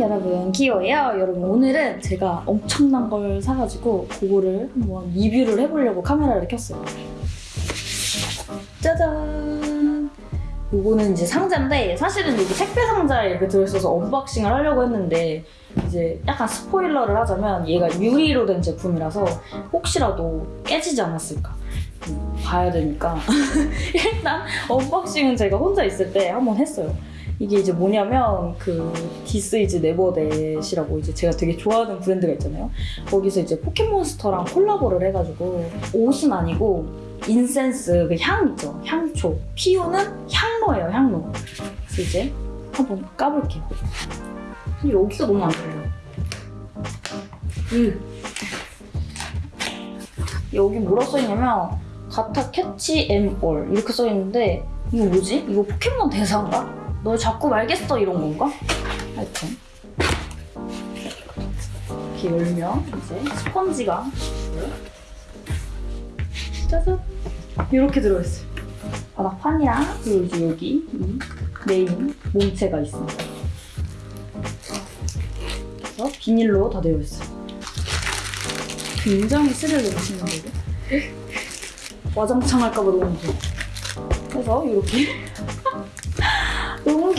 여러분. 기호예요 여러분. 오늘은 제가 엄청난 걸 사가지고 그거를 한번 리뷰를 해보려고 카메라를 켰어요. 짜잔! 요거는 이제 상자인데 사실은 여기 택배 상자에 이렇게 들어있어서 unboxing을 하려고 했는데 이제 약간 스포일러를 하자면 얘가 유리로 된 제품이라서 혹시라도 깨지지 않았을까. 음, 봐야 되니까. 일단 unboxing은 제가 혼자 있을 때 한번 했어요 이게 이제 뭐냐면 그 thisisneverthat이라고 이제 제가 되게 좋아하는 브랜드가 있잖아요. 거기서 이제 포켓몬스터랑 콜라보를 해가지고 옷은 아니고 incense 그 향 있죠. 향초. 피우는 향로예요. 향로. 그래서 이제 한번 까볼게요. 근데 여기가 너무 안 들려. 음. 여기 뭐라 써있냐면 Gotta catch 'em all 이렇게 써있는데 이거 뭐지? 이거 포켓몬 대사인가? 널 자꾸 말겠어 이런 건가? 하여튼. 이렇게 열면 이제 스펀지가 짜잔. 이렇게 들어있어요. 바닥판이랑 그리고 여기 이 메인 몸체가 있습니다. 그래서 비닐로 다 되어 있어요. 굉장히 스릴 넘치는 거고 와장창 할까봐 너무 무서워 그래서 이렇게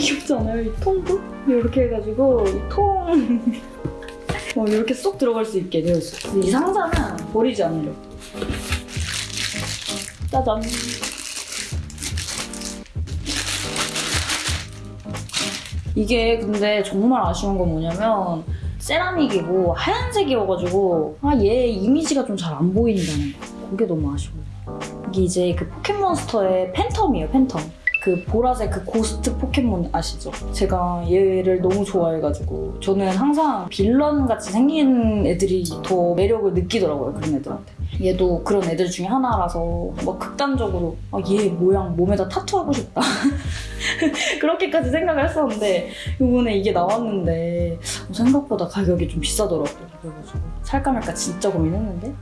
귀엽지 않아요? 이 통도? 이렇게 해가지고 이 통... 어, 이렇게 쏙 들어갈 수 있게 되어 있어요. 이 상자는 버리지 않으려고. 짜잔. 이게 근데 정말 아쉬운 건 뭐냐면 세라믹이고 하얀색이어가지고 아 얘 이미지가 좀 잘 안 보인다는 거. 그게 너무 아쉬워요. 이게 이제 그 포켓몬스터의 팬텀이에요, 팬텀. 그 보라색 그 ghost 포켓몬 아시죠? 제가 얘를 너무 좋아해가지고 저는 항상 빌런 같이 생긴 애들이 더 매력을 느끼더라고요 그런 애들한테. 얘도 그런 애들 중에 하나라서 막 극단적으로 아, 얘 모양 몸에다 tattoo하고 싶다. 그렇게까지 생각을 했었는데 이번에 이게 나왔는데 생각보다 가격이 좀 비싸더라고요 그래가지고. 살까 말까 진짜 고민했는데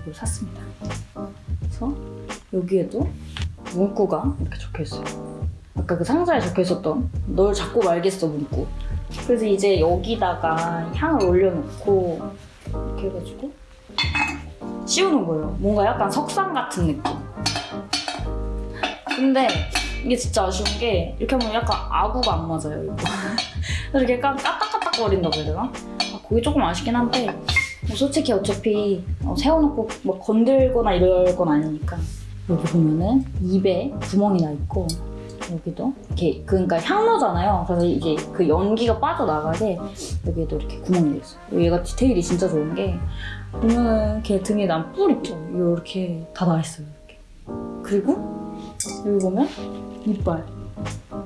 이걸 샀습니다. 그래서 여기에도 문구가 이렇게 적혀 있어요. 아까 그 상자에 적혀 있었던 널 자꾸 말겠어 문구. 그래서 이제 여기다가 향을 올려놓고 이렇게 해가지고 씌우는 거예요. 뭔가 약간 석상 같은 느낌. 근데 이게 진짜 아쉬운 게 이렇게 하면 약간 아구가 안 맞아요. 이렇게 약간 까딱까딱 거린다고 해야 되나? 아, 그게 조금 아쉽긴 한데 뭐 솔직히 어차피 어, 세워놓고 뭐 건들거나 이럴 건 아니니까 여기 보면은 입에 구멍이 나 있고 여기도 이렇게 그러니까 향로잖아요. 그래서 이게 그 연기가 빠져나가게 여기에도 이렇게 구멍이 있어요. 얘가 디테일이 진짜 좋은 게 보면은 걔 등에 난 뿔 있죠. 이렇게 다 나 있어요. 이렇게. 그리고 여기 보면 이빨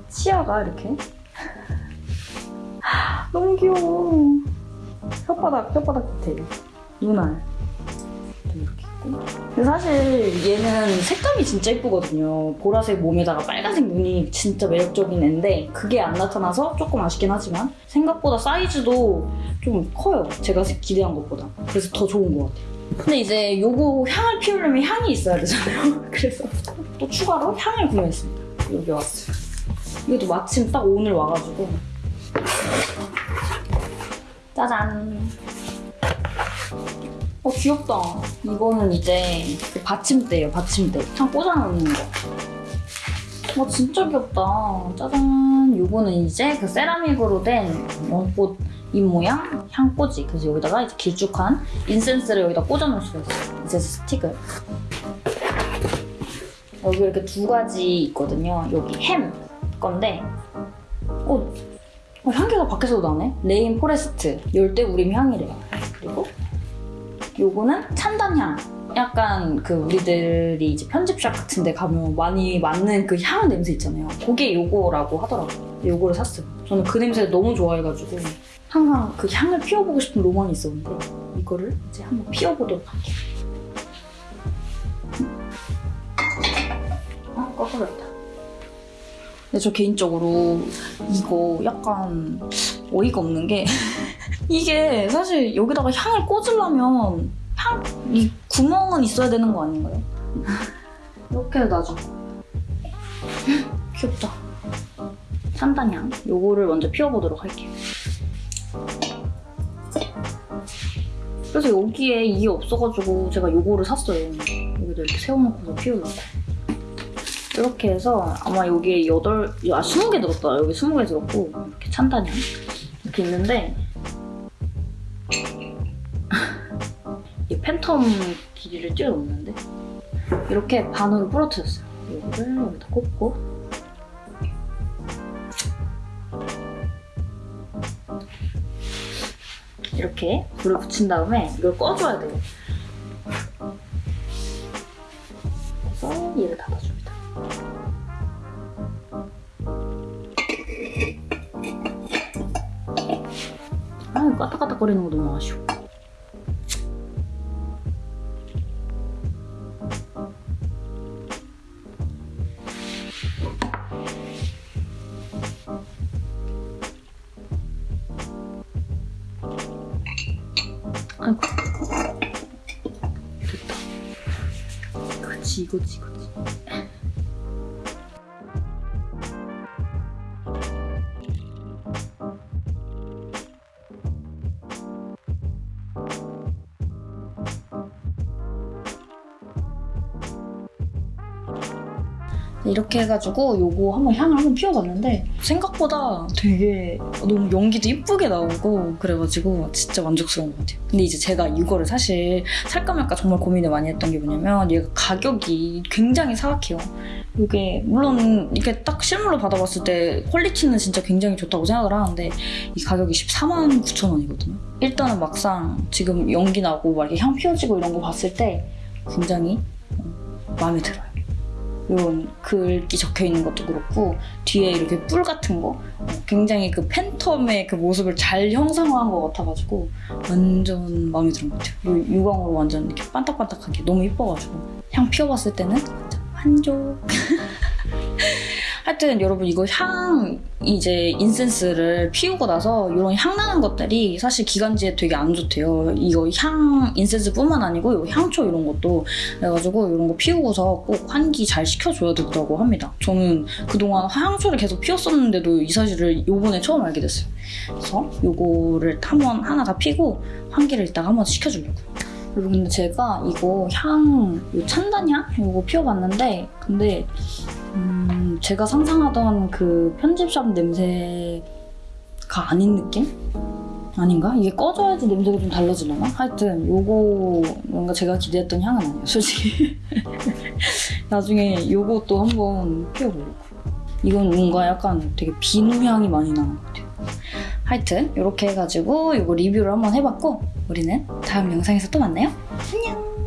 치아가 이렇게 너무 귀여워. 혓바닥 혓바닥 디테일 눈알 이렇게 근데 사실 얘는 색감이 진짜 예쁘거든요. 보라색 몸에다가 빨간색 눈이 진짜 매력적인 애인데 그게 안 나타나서 조금 아쉽긴 하지만 생각보다 사이즈도 좀 커요. 제가 기대한 것보다. 그래서 더 좋은 것 같아요. 근데 이제 요거 향을 피우려면 향이 있어야 되잖아요. 그래서 또 추가로 향을 구매했습니다. 여기 왔어요. 이것도 마침 딱 오늘 와가지고 짜잔 어 귀엽다. 이거는 이제 그 받침대예요, 받침대. 창 꽂아놓는 거. 와 진짜 귀엽다. 짜잔. 요거는 이제 그 세라믹으로 된 연꽃 잎 모양 향꽂이. 그래서 여기다가 이제 길쭉한 인센스를 여기다 꽂아놓을 수가 있어요. 인센스 스틱을. 여기 이렇게 두 가지 있거든요. 여기 햄 건데 어, 어 향기가 밖에서도 나네? rain forest 열대우림 향이래요. 요거는 찬단향. 약간 그 우리들이 이제 편집샵 같은 데 가면 많이 맡는 그 향 냄새 있잖아요. 그게 요거라고 하더라고요. 요거를 샀어요. 저는 그 냄새를 너무 좋아해가지고 항상 그 향을 피워보고 싶은 로망이 있었는데 이거를 이제 한번 피워보도록 할게요. 아, 꺼버렸다. 근데 저 개인적으로 이거 약간 어이가 없는 게 이게 사실 여기다가 향을 꽂으려면 향, 이 구멍은 있어야 되는 거 아닌가요? 이렇게 놔줘. 귀엽다. 산단향. 요거를 먼저 피워보도록 할게요. 그래서 여기에 이게 없어가지고 제가 요거를 샀어요. 여기다 이렇게 세워놓고서 피우려고. 이렇게 해서 아마 여기에 여덟, 아, 20개 들었다. 여기 20개 들었고, 이렇게 찬단향. 이렇게 있는데, 텀 길이를 뛰어넘는데, 이렇게 반으로 부러뜨렸어요. 이거를 여기다 꽂고, 이렇게 불을 붙인 다음에 이걸 꺼줘야 돼요. 그래서 얘를 닫아줍니다. 아, 까딱까딱 거리는 거 너무 아쉬워. 아이고. 됐다. 그치, 이거지, 이거지. 이렇게 해가지고 요거 한번 향을 한번 피워봤는데 생각보다 되게 너무 연기도 이쁘게 나오고 그래가지고 진짜 만족스러운 것 같아요. 근데 이제 제가 이거를 사실 살까 말까 정말 고민을 많이 했던 게 뭐냐면 얘가 가격이 굉장히 사악해요. 이게 물론 이게 딱 실물로 받아봤을 때 퀄리티는 진짜 굉장히 좋다고 생각을 하는데 이 가격이 14만 9천 원이거든요. 일단은 막상 지금 연기 나고 막 이렇게 향 피워지고 이런 거 봤을 때 굉장히 어, 마음에 들어요. 이런 글귀 적혀 있는 것도 그렇고 뒤에 이렇게 뿔 같은 거 어, 굉장히 그 팬텀의 그 모습을 잘 형상화한 것 같아가지고 완전 마음에 드는 것 같아요. 요 유광으로 완전 이렇게 반딱반딱하게 너무 이뻐가지고 향 피워봤을 때는 완전 만족. 하여튼 여러분 이거 향 이제 인센스를 피우고 나서 이런 향 나는 것들이 사실 기관지에 되게 안 좋대요. 이거 향 인센스뿐만 아니고 요 향초 이런 것도 그래가지고 이런 거 피우고서 꼭 환기 잘 시켜줘야 된다고 합니다. 저는 그동안 향초를 계속 피웠었는데도 이 사실을 요번에 처음 알게 됐어요. 그래서 요거를 한번 하나 다 피고 환기를 이따가 한번 시켜주려고요. 그리고 근데 제가 이거 향, 요 찬단향? 이거 피워봤는데 근데 음, 제가 상상하던 그 편집샵 냄새가 아닌 느낌? 아닌가? 이게 꺼져야지 냄새가 좀 달라지려나? 하여튼 요거 뭔가 제가 기대했던 향은 아니에요 솔직히 나중에 요것도 한번 피워보려고 이건 뭔가 약간 되게 비누 향이 많이 나는 것 같아요 하여튼 이렇게 해가지고 이거 리뷰를 한번 해봤고 우리는 다음 영상에서 또 만나요 안녕